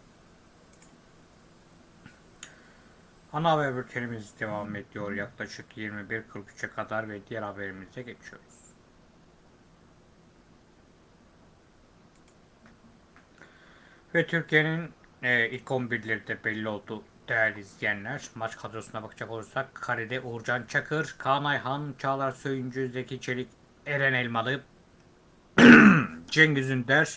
Ana haber bültenimiz devam ediyor yaklaşık 21.43'e kadar ve diğer haberimize geçiyoruz. Ve Türkiye'nin e, ilk 11'leri de belli oldu değerli izleyenler. Maç kadrosuna bakacak olursak Kare'de Uğurcan Çakır, Kaan Ayhan, Çağlar Söyüncü, Zeki Çelik, Eren Elmalı, Cengiz Ünder,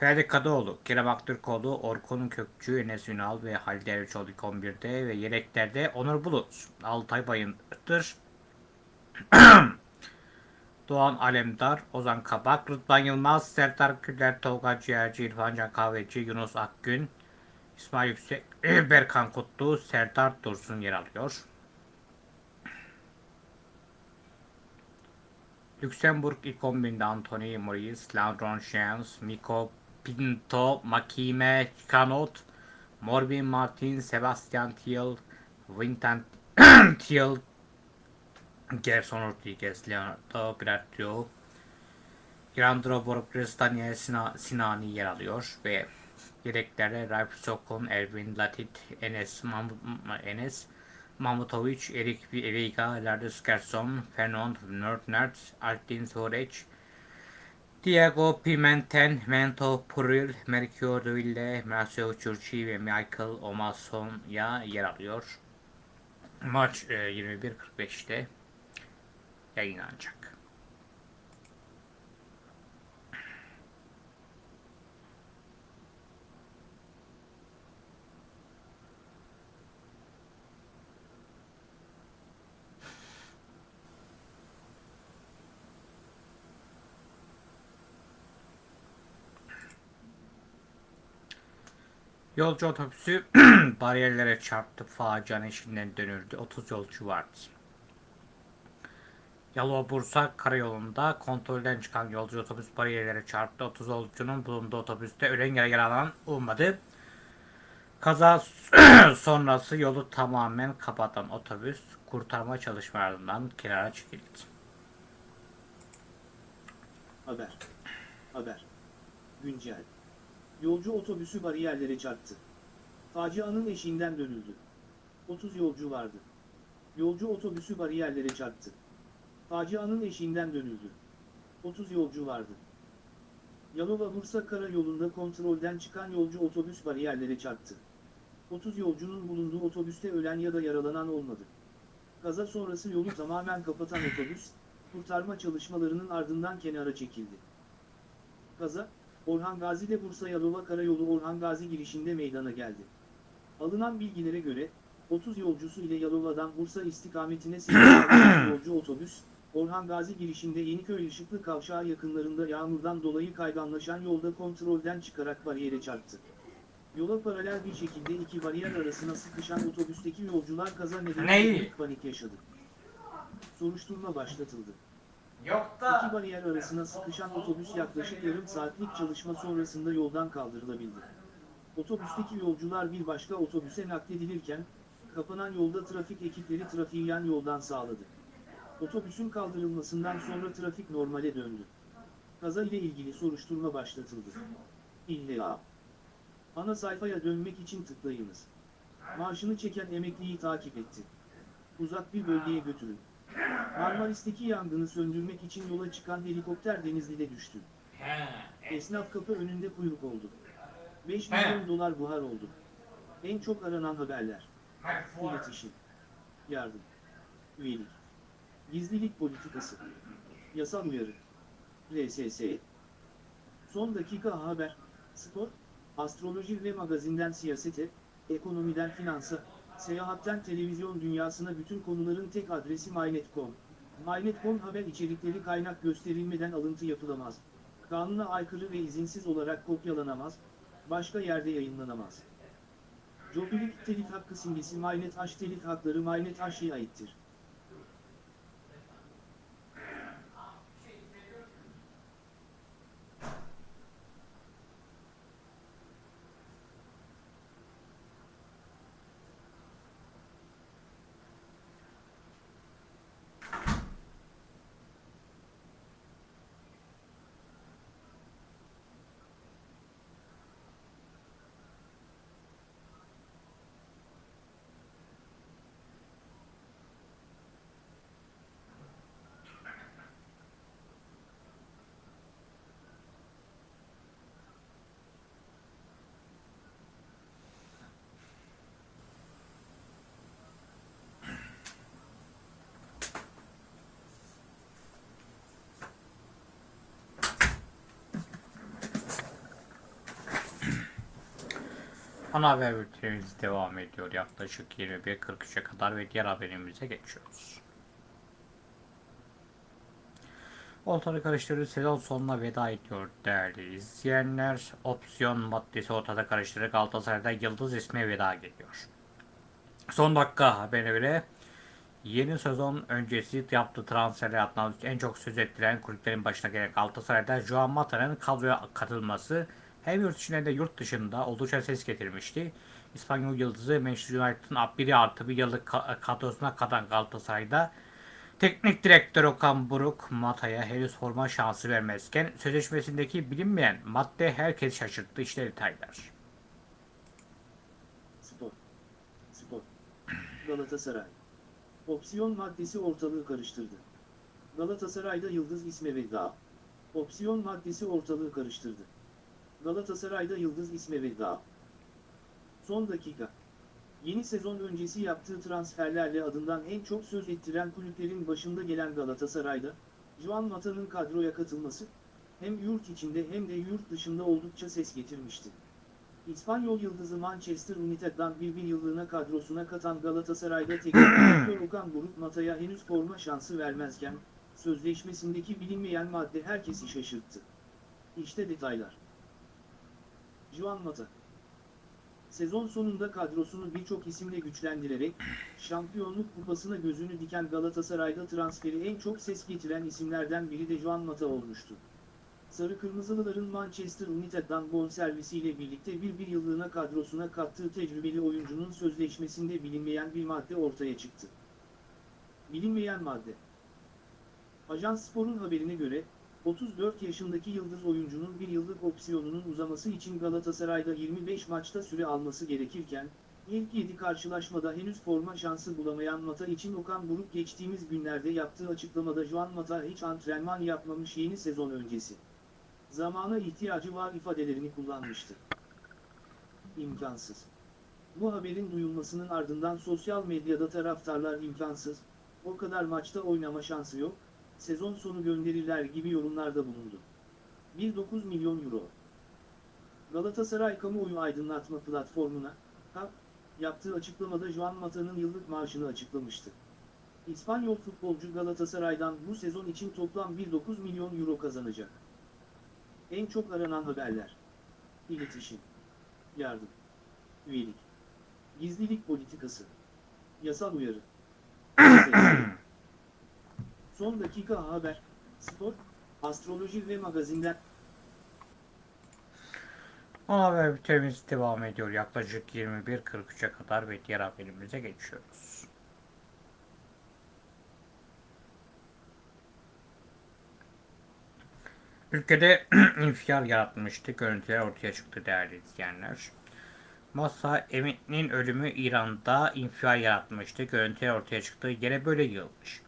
Ferdi Kadıoğlu, Kerem Aktürkoğlu, Orkun Kökçü, Enes Ünal ve Halil Dervişoğlu ilk 11'de ve yedeklerde Onur Bulut, Altay Bayındır, Doğan Alemdar, Ozan Kabak, Rıdvan Yılmaz, Serdar Güler, Tolga Ciğerci, İrfan Can Kahveci, Yunus Akgün, İsmail Yüksek, Berkan Kutlu, Serdar Dursun yer alıyor. Lüksemburg ilk 11'inde Anthony Maurice, Landron Jens, Miko Pinto, Makime Kanot, Morbin Martin, Sebastian Thiel, Vincent Thiel, Gerson Rodriguez, Leonardo Bratio, Grandro Borges, Daniel Sina- Sinani yer alıyor ve yedeklerde Ralf Sokon, Erwin Latit, Enes, Mam- Enes Mamutovic, Erik Veiga, Lardus Gerson, Fernand Nordnert, Altin Zorec, Diego Pimentel, Mento Puril, Mercure Duille, Marcelo Churchi ve Michael Omasonya yer alıyor. Maç e, 21.45'te yayınlanacak. Yolcu otobüsü bariyerlere çarptı. Facianın eşiğinden dönüldü. 30 yolcu vardı. Yalova Bursa karayolunda kontrolden çıkan yolcu otobüs bariyerlere çarptı. 30 yolcunun bulunduğu otobüste ölen ya yaralanan olmadı. Kaza sonrası yolu tamamen kapatan otobüs kurtarma çalışmalarından kenara çekildi. Haber. Haber. Güncel. Yolcu otobüsü bariyerlere çarptı. Facianın eşiğinden dönüldü. 30 yolcu vardı. Yolcu otobüsü bariyerlere çarptı. Facianın eşiğinden dönüldü. 30 yolcu vardı. Yalova-Bursa karayolunda kontrolden çıkan yolcu otobüs bariyerlere çarptı. 30 yolcunun bulunduğu otobüste ölen ya da yaralanan olmadı. Kaza sonrası yolu tamamen kapatan otobüs, kurtarma çalışmalarının ardından kenara çekildi. Kaza, Orhan Gazi ile Bursa Yalova Karayolu Orhan Gazi girişinde meydana geldi. Alınan bilgilere göre, 30 yolcusu ile Yalova'dan Bursa istikametine seyir yolcu otobüs, Orhan Gazi girişinde Yeniköy Işıklı Kavşağı yakınlarında yağmurdan dolayı kayganlaşan yolda kontrolden çıkarak bariyere çarptı. Yola paralel bir şekilde iki bariyer arasına sıkışan otobüsteki yolcular kaza nedeniyle büyük panik yaşadı. Soruşturma başlatıldı. Yok İki bariyer arasına sıkışan otobüs yaklaşık yarım saatlik çalışma sonrasında yoldan kaldırılabildi. Otobüsteki yolcular bir başka otobüse nakledilirken, kapanan yolda trafik ekipleri trafiği yan yoldan sağladı. Otobüsün kaldırılmasından sonra trafik normale döndü. Kaza ile ilgili soruşturma başlatıldı. İlla. Ana sayfaya dönmek için tıklayınız. Maaşını çeken emekliyi takip etti. Uzak bir bölgeye götürün. Marmaris'teki yangını söndürmek için yola çıkan helikopter Denizli'de düştü. Esnaf kapı önünde kuyruk oldu. 5 milyon dolar buhar oldu. En çok aranan haberler. İletişim. Yardım. Üyelik. Gizlilik politikası. Yasal uyarı. RSS. Son dakika haber. Spor. Astroloji ve magazinden siyasete, ekonomiden finansa, seyahatten televizyon dünyasına bütün konuların tek adresi MyNet.com. MyNet.com haber içerikleri kaynak gösterilmeden alıntı yapılamaz. Kanuna aykırı ve izinsiz olarak kopyalanamaz, başka yerde yayınlanamaz. Jobilik telif hakkı simgesi MyNet H telif hakları MyNet H'ye aittir. Ana haber devam ediyor yaklaşık 21.43'e kadar ve diğer haberimize geçiyoruz. ortalığı karıştırdığı sezon sonuna veda ediyor değerli izleyenler. Opsiyon maddesi ortada karıştırdı. Galatasaray'da Yıldız ismi veda geliyor. Son dakika haberine göre yeni sezon öncesi yaptığı transferler adına en çok söz ettiren kulüplerin başına gelen Galatasaray'da Joan Mata'nın kadroya katılması hem yurt içinde de yurt dışında oldukça ses getirmişti. İspanyol yıldızı Manchester United'ın 1 artı bir yıllık ka- kadrosuna katan Galatasaray'da teknik direktör Okan Buruk Mata'ya henüz forma şansı vermezken sözleşmesindeki bilinmeyen madde herkes şaşırttı. İşte detaylar. Spor. Spor. Galatasaray. Opsiyon maddesi ortalığı karıştırdı. Galatasaray'da Yıldız isme veda. Opsiyon maddesi ortalığı karıştırdı. Galatasaray'da Yıldız isme veda. Son dakika. Yeni sezon öncesi yaptığı transferlerle adından en çok söz ettiren kulüplerin başında gelen Galatasaray'da, Juan Mata'nın kadroya katılması, hem yurt içinde hem de yurt dışında oldukça ses getirmişti. İspanyol yıldızı Manchester United'dan bir bir yıllığına kadrosuna katan Galatasaray'da teknik direktör Okan Buruk Mata'ya henüz forma şansı vermezken, sözleşmesindeki bilinmeyen madde herkesi şaşırttı. İşte detaylar. Juan Mata Sezon sonunda kadrosunu birçok isimle güçlendirerek, şampiyonluk kupasına gözünü diken Galatasaray'da transferi en çok ses getiren isimlerden biri de Juan Mata olmuştu. Sarı Kırmızılıların Manchester United'dan bonservisiyle birlikte bir bir yıllığına kadrosuna kattığı tecrübeli oyuncunun sözleşmesinde bilinmeyen bir madde ortaya çıktı. Bilinmeyen madde. Ajans Spor'un haberine göre, 34 yaşındaki yıldız oyuncunun bir yıllık opsiyonunun uzaması için Galatasaray'da 25 maçta süre alması gerekirken, ilk 7 karşılaşmada henüz forma şansı bulamayan Mata için Okan Buruk geçtiğimiz günlerde yaptığı açıklamada Juan Mata hiç antrenman yapmamış yeni sezon öncesi. Zamana ihtiyacı var ifadelerini kullanmıştı. İmkansız. Bu haberin duyulmasının ardından sosyal medyada taraftarlar imkansız, o kadar maçta oynama şansı yok, sezon sonu gönderirler gibi yorumlarda bulundu. 1.9 milyon euro. Galatasaray Kamuoyu Aydınlatma Platformu'na, KAP, yaptığı açıklamada Juan Mata'nın yıllık maaşını açıklamıştı. İspanyol futbolcu Galatasaray'dan bu sezon için toplam 1.9 milyon euro kazanacak. En çok aranan haberler. İletişim. Yardım. Üyelik. Gizlilik politikası. Yasal uyarı. Son dakika haber. Spor, astroloji ve magazinler. Ana haber bültenimiz devam ediyor. Yaklaşık 21.43'e kadar ve diğer haberimize geçiyoruz. Ülkede infial yaratmıştı. Görüntüler ortaya çıktı değerli izleyenler. Masa Emin'in ölümü İran'da infial yaratmıştı. Görüntüler ortaya çıktı. Yine böyle yığılmış.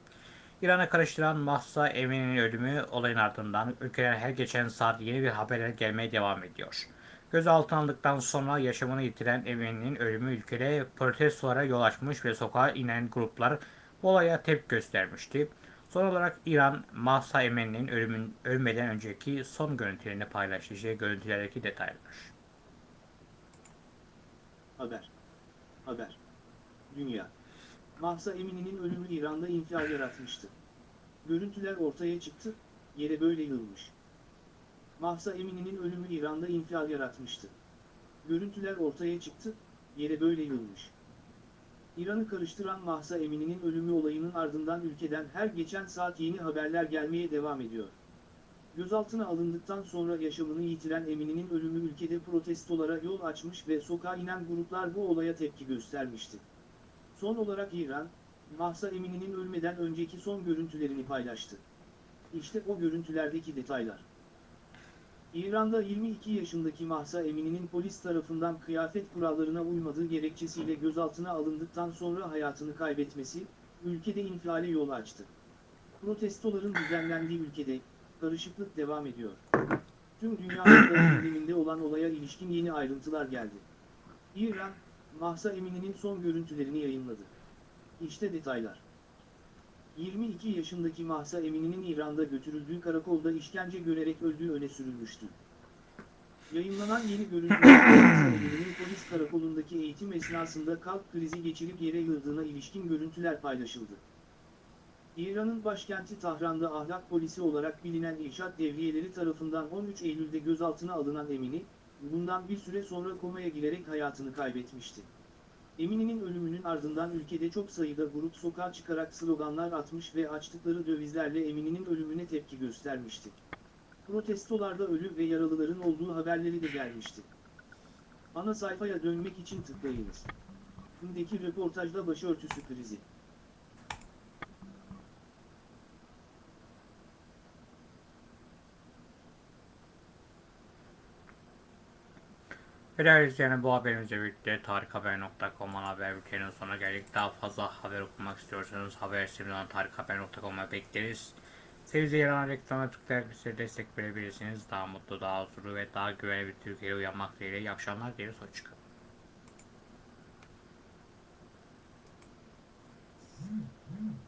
İran'a karıştıran Mahsa Emin'in ölümü olayın ardından ülkeden her geçen saat yeni bir haberler gelmeye devam ediyor. Gözaltına alındıktan sonra yaşamını yitiren Emin'in ölümü ülkede protestolara yol açmış ve sokağa inen gruplar bu olaya tepki göstermişti. Son olarak İran, Mahsa Emin'in ölmeden önceki son görüntülerini paylaştı. İşte görüntülerdeki detaylar. Haber. Haber. Dünya. Mahsa Emini'nin ölümü İran'da infial yaratmıştı. Görüntüler ortaya çıktı, yere böyle yığılmış. Mahsa Emini'nin ölümü İran'da infial yaratmıştı. Görüntüler ortaya çıktı, yere böyle yığılmış. İran'ı karıştıran Mahsa Emini'nin ölümü olayının ardından ülkeden her geçen saat yeni haberler gelmeye devam ediyor. Gözaltına alındıktan sonra yaşamını yitiren Emini'nin ölümü ülkede protestolara yol açmış ve sokağa inen gruplar bu olaya tepki göstermişti. Son olarak İran, Mahsa Emini'nin ölmeden önceki son görüntülerini paylaştı. İşte o görüntülerdeki detaylar. İran'da 22 yaşındaki Mahsa Emini'nin polis tarafından kıyafet kurallarına uymadığı gerekçesiyle gözaltına alındıktan sonra hayatını kaybetmesi, ülkede infiale yol açtı. Protestoların düzenlendiği ülkede, karışıklık devam ediyor. Tüm dünyanın gündeminde olan olaya ilişkin yeni ayrıntılar geldi. İran, Mahsa Emini'nin son görüntülerini yayınladı. İşte detaylar. 22 yaşındaki Mahsa Emini'nin İran'da götürüldüğü karakolda işkence görerek öldüğü öne sürülmüştü. Yayınlanan yeni görüntülerde Emini'nin polis karakolundaki eğitim esnasında kalp krizi geçirip yere yığıldığına ilişkin görüntüler paylaşıldı. İran'ın başkenti Tahran'da ahlak polisi olarak bilinen irşat devriyeleri tarafından 13 Eylül'de gözaltına alınan Emini, bundan bir süre sonra komaya girerek hayatını kaybetmişti. Emini'nin ölümünün ardından ülkede çok sayıda grup sokağa çıkarak sloganlar atmış ve açtıkları dövizlerle Emini'nin ölümüne tepki göstermişti. Protestolarda ölü ve yaralıların olduğu haberleri de gelmişti. Ana sayfaya dönmek için tıklayınız. Gündeki röportajda başörtüsü krizi. Ve değerli izleyenler bu haberimizle birlikte tarikhaber.com haber bültenin sonuna geldik. Daha fazla haber okumak istiyorsanız haber siteminden tarikhaber.com'a bekleriz. Sevgili yalan reklama tıklayarak bize destek verebilirsiniz. Daha mutlu, daha huzurlu ve daha güvenli bir Türkiye'ye uyanmak dileğiyle iyi akşamlar dileriz. Hoşçakalın. Mm-hmm.